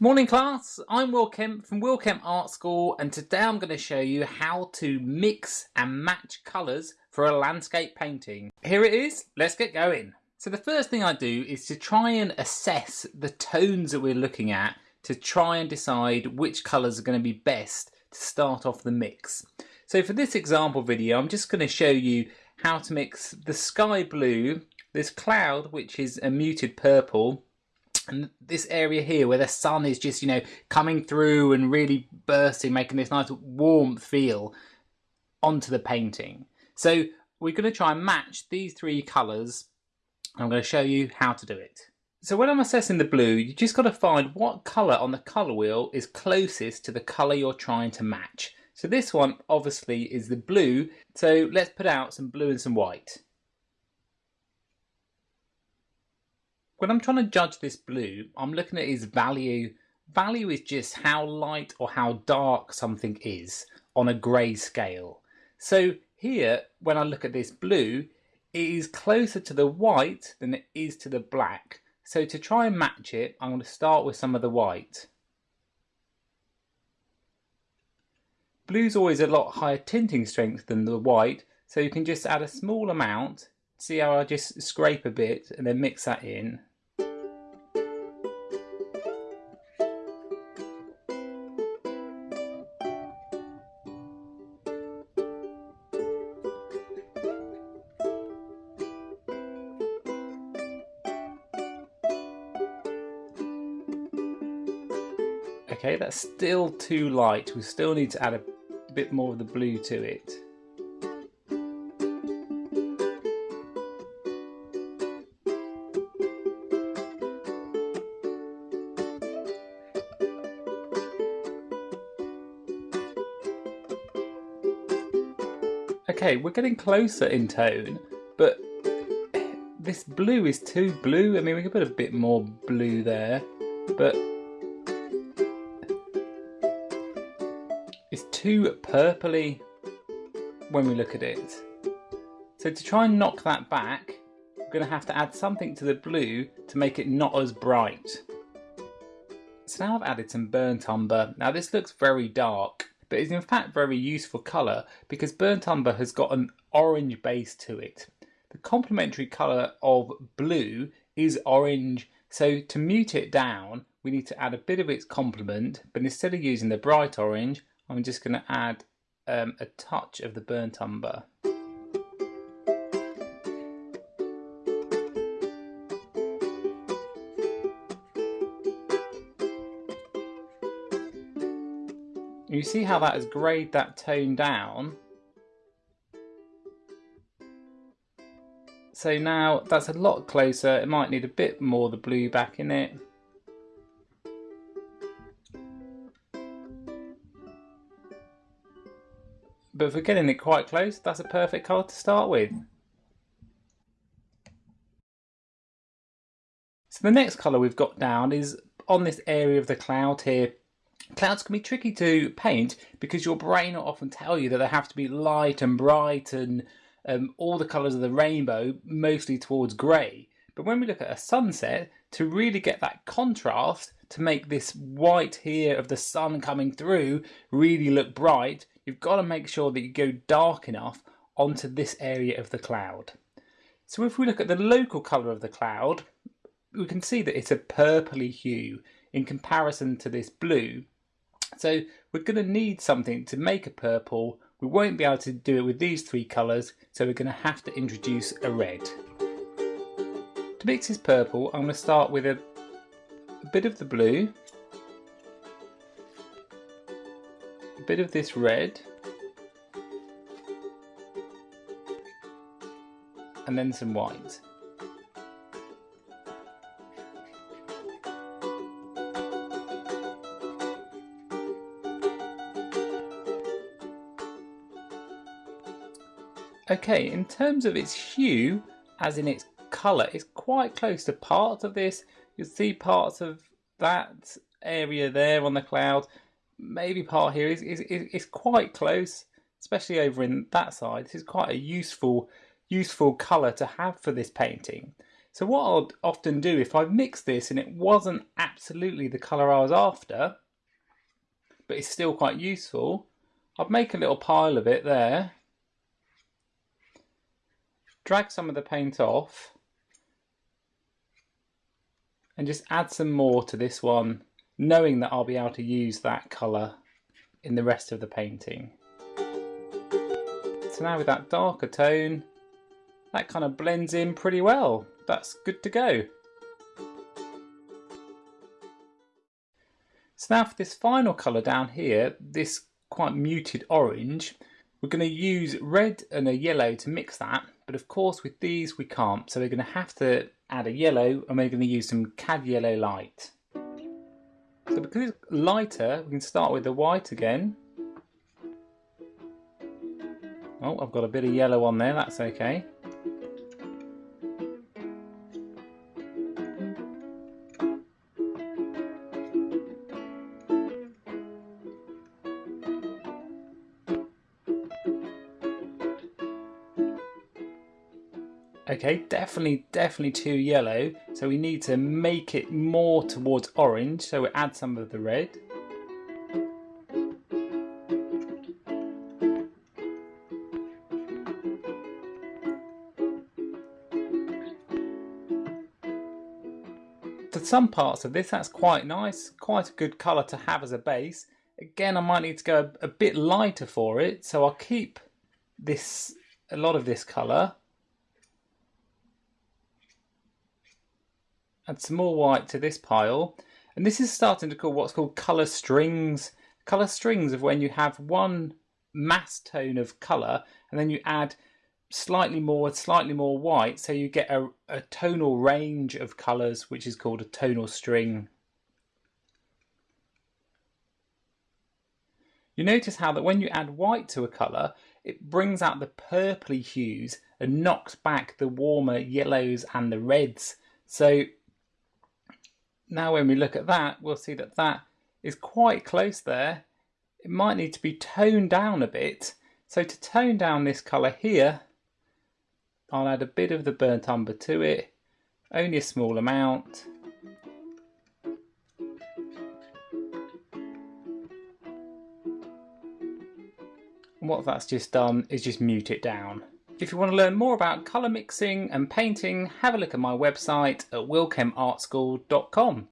Morning class, I'm Will Kemp from Will Kemp Art School and today I'm going to show you how to mix and match colours for a landscape painting. Here it is, let's get going. So the first thing I do is to try and assess the tones that we're looking at to try and decide which colours are going to be best to start off the mix. So for this example video I'm just going to show you how to mix the sky blue, this cloud which is a muted purple and this area here where the sun is just you know coming through and really bursting making this nice warm feel onto the painting. So we're going to try and match these three colors I'm going to show you how to do it. So when I'm assessing the blue you just got to find what color on the color wheel is closest to the color you're trying to match. So this one obviously is the blue. So let's put out some blue and some white when I'm trying to judge this blue, I'm looking at its value. Value is just how light or how dark something is on a grey scale. So here, when I look at this blue, it is closer to the white than it is to the black. So to try and match it, I'm going to start with some of the white. Blue's always a lot higher tinting strength than the white, so you can just add a small amount. See how I just scrape a bit and then mix that in. Okay, that's still too light. We still need to add a bit more of the blue to it. Okay, we're getting closer in tone, but this blue is too blue. I mean, we could put a bit more blue there, but too purpley when we look at it. So to try and knock that back, we're going to have to add something to the blue to make it not as bright. So now I've added some burnt umber. Now this looks very dark, but is in fact very useful colour because burnt umber has got an orange base to it. The complementary colour of blue is orange, so to mute it down, we need to add a bit of its complement, but instead of using the bright orange, I'm just going to add um, a touch of the burnt umber. You see how that has greyed that tone down? So now that's a lot closer, it might need a bit more of the blue back in it. But for getting it quite close, that's a perfect colour to start with. So the next colour we've got down is on this area of the cloud here. Clouds can be tricky to paint because your brain will often tell you that they have to be light and bright and um, all the colours of the rainbow, mostly towards grey. But when we look at a sunset, to really get that contrast, to make this white here of the sun coming through really look bright, you've got to make sure that you go dark enough onto this area of the cloud. So if we look at the local colour of the cloud, we can see that it's a purpley hue in comparison to this blue. So we're going to need something to make a purple. We won't be able to do it with these three colours, so we're going to have to introduce a red. To mix this purple, I'm going to start with a, a bit of the blue bit of this red and then some white. Okay, in terms of its hue, as in its colour, it's quite close to parts of this. You'll see parts of that area there on the cloud maybe part here is, is, is, quite close, especially over in that side. This is quite a useful, useful colour to have for this painting. So what I'd often do if I mixed this and it wasn't absolutely the colour I was after, but it's still quite useful, I'd make a little pile of it there, drag some of the paint off, and just add some more to this one, knowing that I'll be able to use that colour in the rest of the painting. So now with that darker tone, that kind of blends in pretty well. That's good to go. So now for this final colour down here, this quite muted orange, we're going to use red and a yellow to mix that, but of course with these we can't, so we're going to have to add a yellow and we're going to use some cad yellow light. So because it's lighter, we can start with the white again. Oh, I've got a bit of yellow on there, that's okay. Okay, definitely, definitely too yellow. So we need to make it more towards orange. So we add some of the red. For some parts of this, that's quite nice. Quite a good colour to have as a base. Again, I might need to go a, bit lighter for it. So I'll keep this a lot of this colour add some more white to this pile. And this is starting to call what's called colour strings. Colour strings of when you have one mass tone of colour and then you add slightly more, slightly more white, so you get a, a tonal range of colours, which is called a tonal string. You notice how that when you add white to a colour, it brings out the purpley hues and knocks back the warmer yellows and the reds. So now when we look at that, we'll see that that is quite close there. It might need to be toned down a bit. So to tone down this colour here, I'll add a bit of the burnt umber to it, only a small amount. And what that's just done is just mute it down. If you want to learn more about colour mixing and painting, have a look at my website at willkempartschool.com.